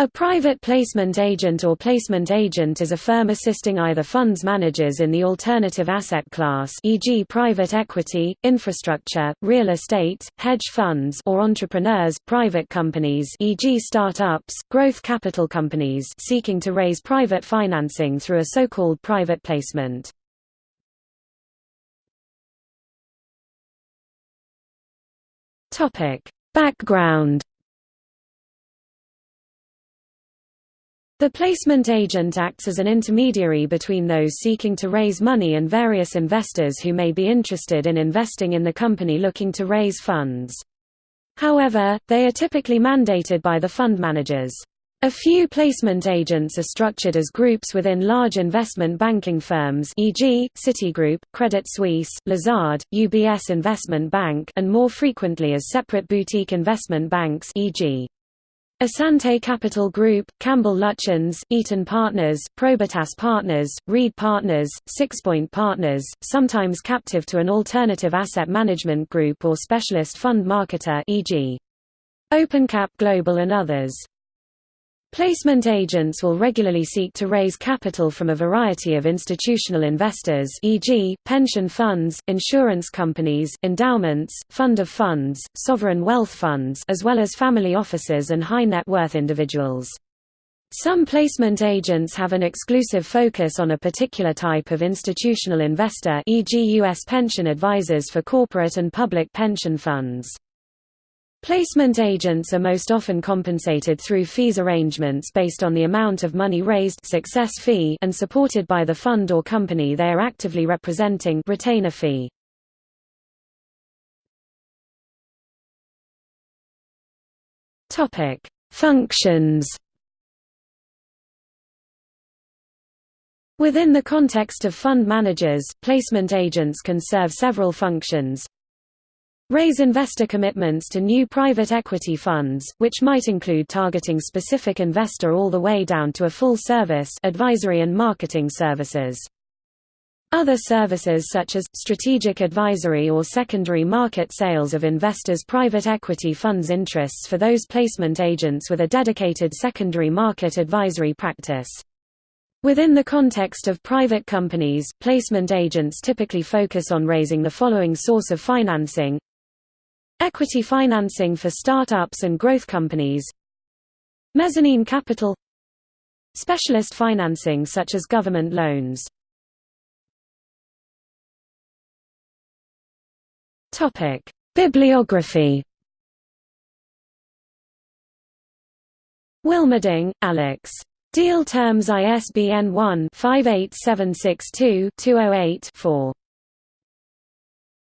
A private placement agent or placement agent is a firm assisting either funds managers in the alternative asset class e.g. private equity, infrastructure, real estate, hedge funds or entrepreneurs private companies e.g. start-ups, growth capital companies seeking to raise private financing through a so-called private placement. Background The placement agent acts as an intermediary between those seeking to raise money and various investors who may be interested in investing in the company looking to raise funds. However, they are typically mandated by the fund managers. A few placement agents are structured as groups within large investment banking firms e.g., Citigroup, Credit Suisse, Lazard, UBS Investment Bank and more frequently as separate boutique investment banks e.g. Asante Capital Group, Campbell Lutyens, Eaton Partners, Probitas Partners, Reed Partners, Sixpoint Partners, sometimes captive to an alternative asset management group or specialist fund marketer e.g. OpenCap Global and others. Placement agents will regularly seek to raise capital from a variety of institutional investors e.g., pension funds, insurance companies, endowments, fund of funds, sovereign wealth funds as well as family offices and high net worth individuals. Some placement agents have an exclusive focus on a particular type of institutional investor e.g. U.S. pension advisors for corporate and public pension funds. Placement agents are most often compensated through fees arrangements based on the amount of money raised success fee and supported by the fund or company they are actively representing retainer fee. Topic: Functions Within the context of fund managers, placement agents can serve several functions, Raise investor commitments to new private equity funds, which might include targeting specific investor all the way down to a full service advisory and marketing services. Other services such as, strategic advisory or secondary market sales of investors' private equity funds interests for those placement agents with a dedicated secondary market advisory practice. Within the context of private companies, placement agents typically focus on raising the following source of financing Equity financing for startups and growth companies Mezzanine capital Specialist financing such as government loans. Bibliography Wilmerding, Alex. Deal Terms ISBN 1-58762-208-4.